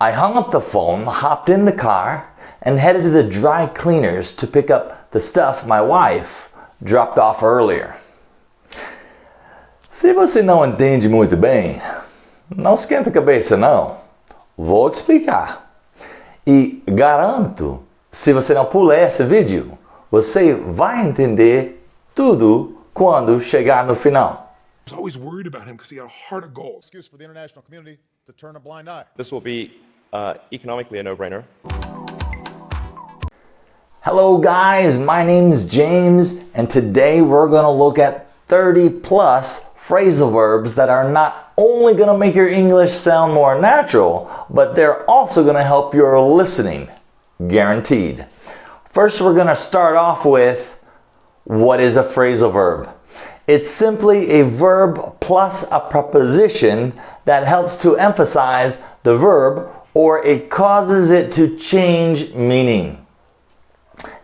I hung up the phone, hopped in the car, and headed to the dry cleaners to pick up the stuff my wife dropped off earlier. Se você não entende muito bem, não esquenta a cabeça não. Vou explicar. E garanto, se você não pular esse vídeo, você vai entender tudo quando chegar no final. was always worried about him because he had a heart of gold. excuse for the international community to turn a blind eye. This will be uh, economically a no-brainer. Hello guys, my name is James and today we're going to look at 30 plus phrasal verbs that are not only going to make your English sound more natural, but they're also going to help your listening, guaranteed. First, we're going to start off with what is a phrasal verb? It's simply a verb plus a preposition that helps to emphasize the verb or it causes it to change meaning.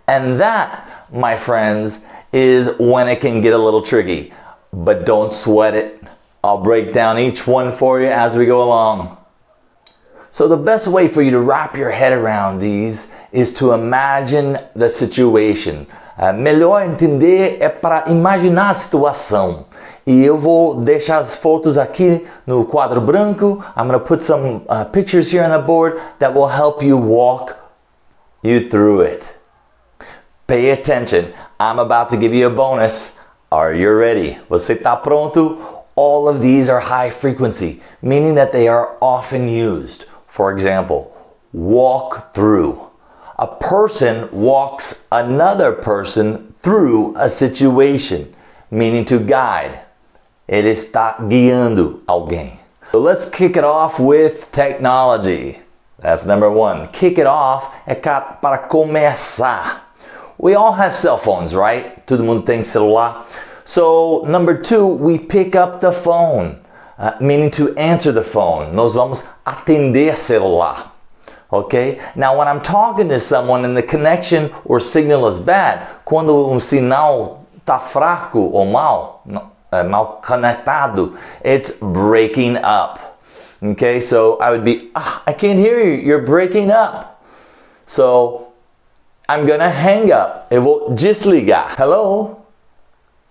And that, my friends, is when it can get a little tricky. But don't sweat it. I'll break down each one for you as we go along. So the best way for you to wrap your head around these is to imagine the situation. Uh, melhor entender é para imaginar a situação. E eu vou deixar as fotos aqui no quadro branco. I'm going to put some uh, pictures here on the board that will help you walk you through it. Pay attention. I'm about to give you a bonus. Are you ready? Você está pronto? All of these are high frequency, meaning that they are often used. For example, walk through. A person walks another person through a situation, meaning to guide. Ele está guiando alguém. So let's kick it off with technology. That's number one. Kick it off é para começar. We all have cell phones, right? Todo mundo tem celular. So number two, we pick up the phone, uh, meaning to answer the phone. Nós vamos atender celular. Okay? Now when I'm talking to someone and the connection or signal is bad, quando um sinal tá fraco ou mal, mal conectado, it's breaking up. Okay, so I would be, ah, I can't hear you, you're breaking up. So I'm gonna hang up. Eu vou desligar. Hello?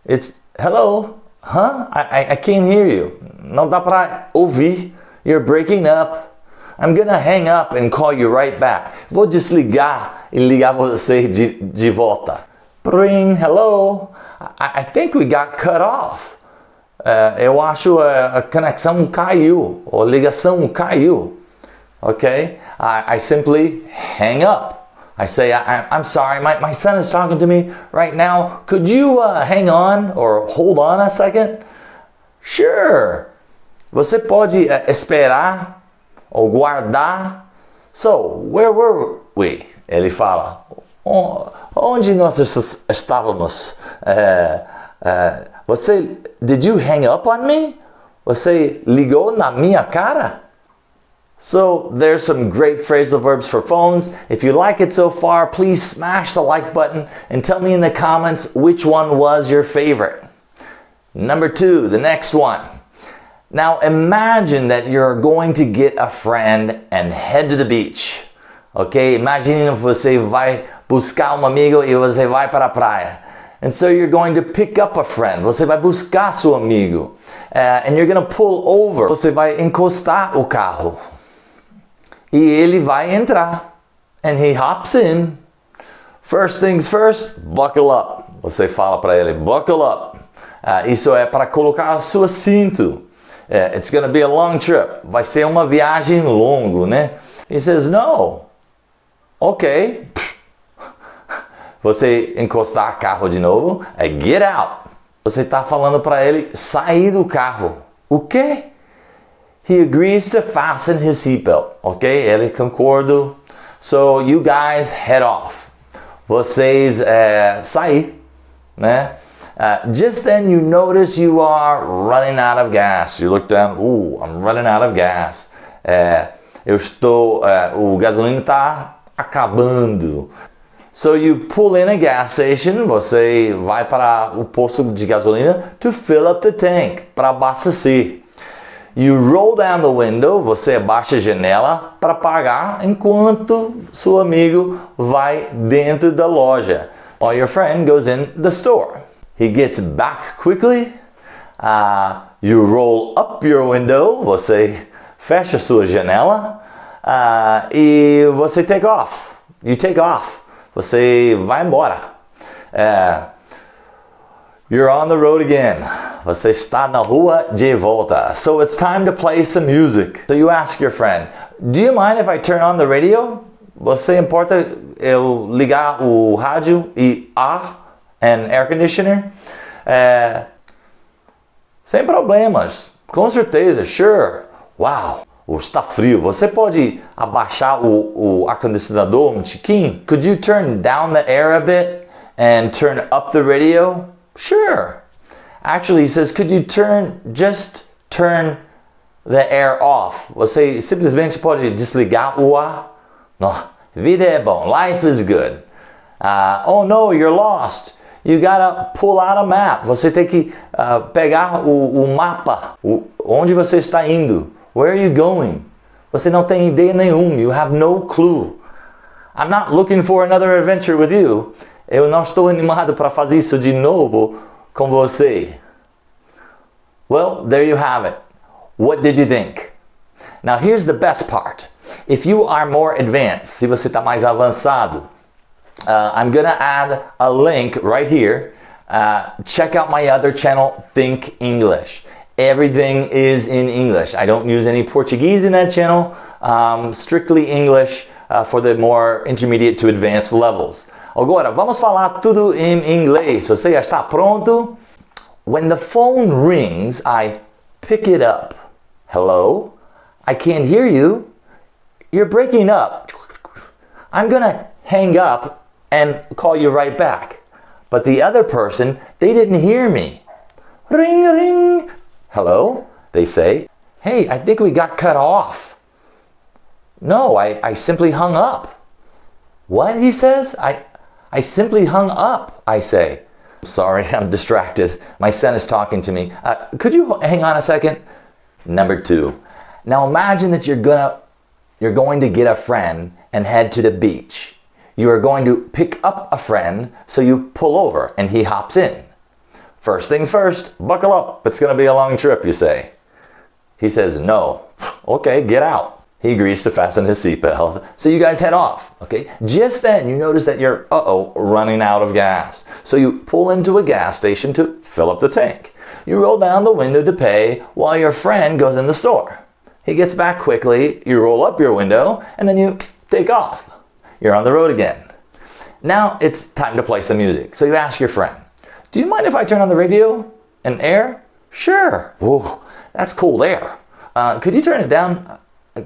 It's, hello? Huh? I, I, I can't hear you. Não dá para ouvir. You're breaking up. I'm gonna hang up and call you right back. Vou desligar e ligar você de, de volta. Ring, hello. I, I think we got cut off. Uh, eu acho a, a conexão caiu, ou a ligação caiu. Okay? I, I simply hang up. I say, I, sorry, my, my son is talking to me right now. Could you uh, hang on or hold on a second? Sure. Você pode uh, esperar ou guardar. So, where were we? Ele fala, onde nós estávamos? Uh, você, did you hang up on me? Você ligou na minha cara? So there's some great phrasal verbs for phones. If you like it so far, please smash the like button and tell me in the comments which one was your favorite. Number two, the next one. Now imagine that you're going to get a friend and head to the beach. Ok? Imagine você vai buscar um amigo e você vai para a praia. And so you're going to pick up a friend. Você vai buscar seu amigo. Uh, and you're going to pull over. Você vai encostar o carro. E ele vai entrar. And he hops in. First things first, buckle up. Você fala para ele, buckle up. Uh, isso é para colocar o seu cinto. Uh, it's to be a long trip. Vai ser uma viagem longa, né? He says, no. Ok. Você encostar carro de novo, é get out. Você está falando para ele sair do carro. O quê? He agrees to fasten his seatbelt. Ok? Ele concorda. So you guys head off. Vocês é, sair, né? Uh, just then you notice you are running out of gas. You look down, ooh, I'm running out of gas. É, eu estou, é, o gasolina está acabando. So you pull in a gas station, você vai para o posto de gasolina to fill up the tank, para abastecer. You roll down the window, você abaixa a janela para pagar enquanto seu amigo vai dentro da loja. While your friend goes in the store. He gets back quickly. Uh, you roll up your window, você fecha sua janela uh, e você take off. You take off. Você vai embora. Uh, you're on the road again. Você está na rua de volta. So it's time to play some music. So you ask your friend, do you mind if I turn on the radio? Você importa eu ligar o rádio e ar and air conditioner? É, sem problemas. Com certeza, sure. Wow, está frio. Você pode abaixar o, o ar-condicionador um tiquinho? Could you turn down the air a bit and turn up the radio? Sure. Actually, he says, could you turn, just turn the air off? Você simplesmente pode desligar o ar? No, vida é bom. Life is good. Uh, oh no, you're lost. You gotta pull out a map. Você tem que uh, pegar o, o mapa. O, onde você está indo. Where are you going? Você não tem ideia nenhuma. You have no clue. I'm not looking for another adventure with you. Eu não estou animado para fazer isso de novo com você. Well, there you have it. What did you think? Now here's the best part. If you are more advanced, se você está mais avançado, uh, I'm gonna add a link right here. Uh, check out my other channel, Think English. Everything is in English. I don't use any Portuguese in that channel. Um, strictly English uh, for the more intermediate to advanced levels. Agora, vamos falar tudo em inglês. Você já está pronto? When the phone rings, I pick it up. Hello? I can't hear you. You're breaking up. I'm gonna hang up and call you right back. But the other person, they didn't hear me. Ring, ring. Hello? They say. Hey, I think we got cut off. No, I, I simply hung up. What? He says. I, I simply hung up, I say. Sorry, I'm distracted. My son is talking to me. Uh, could you hang on a second? Number two. Now imagine that you're gonna you're going to get a friend and head to the beach. You are going to pick up a friend, so you pull over and he hops in. First things first, buckle up. It's gonna be a long trip, you say. He says, no. Okay, get out. He agrees to fasten his seatbelt. So you guys head off, okay? Just then you notice that you're, uh-oh, running out of gas. So you pull into a gas station to fill up the tank. You roll down the window to pay while your friend goes in the store. He gets back quickly, you roll up your window, and then you take off. You're on the road again. Now it's time to play some music. So you ask your friend, do you mind if I turn on the radio and air? Sure. Whoa, that's cold air. Uh, could you turn it down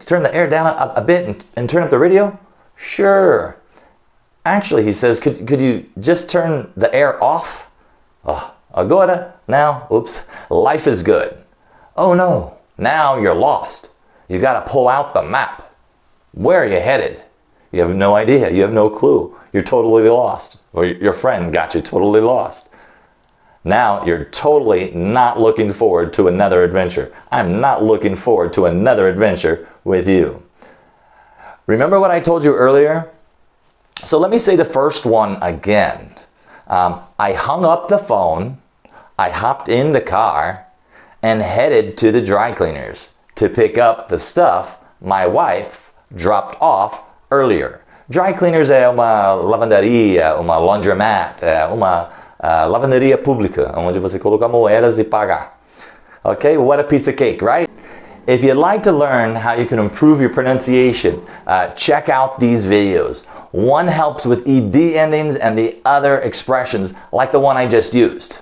turn the air down a, a bit and, and, turn up the radio? Sure. Actually, he says, could, could you just turn the air off? Oh, agora, now, oops, life is good. Oh no, now you're lost. You gotta pull out the map. Where are you headed? You have no idea, you have no clue. You're totally lost. Or your friend got you totally lost. Now you're totally not looking forward to another adventure. I'm not looking forward to another adventure with you. Remember what I told you earlier? So let me say the first one again. Um, I hung up the phone, I hopped in the car, and headed to the dry cleaners to pick up the stuff my wife dropped off earlier. Dry cleaners é uma lavanderia, uma laundromat, é uma uh, lavanderia pública, onde você coloca moedas e pagar. Okay, what a piece of cake, right? If you'd like to learn how you can improve your pronunciation, uh, check out these videos. One helps with ED endings and the other expressions like the one I just used.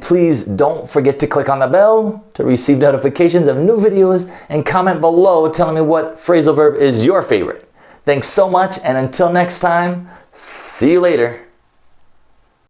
Please don't forget to click on the bell to receive notifications of new videos and comment below telling me what phrasal verb is your favorite. Thanks so much and until next time, see you later.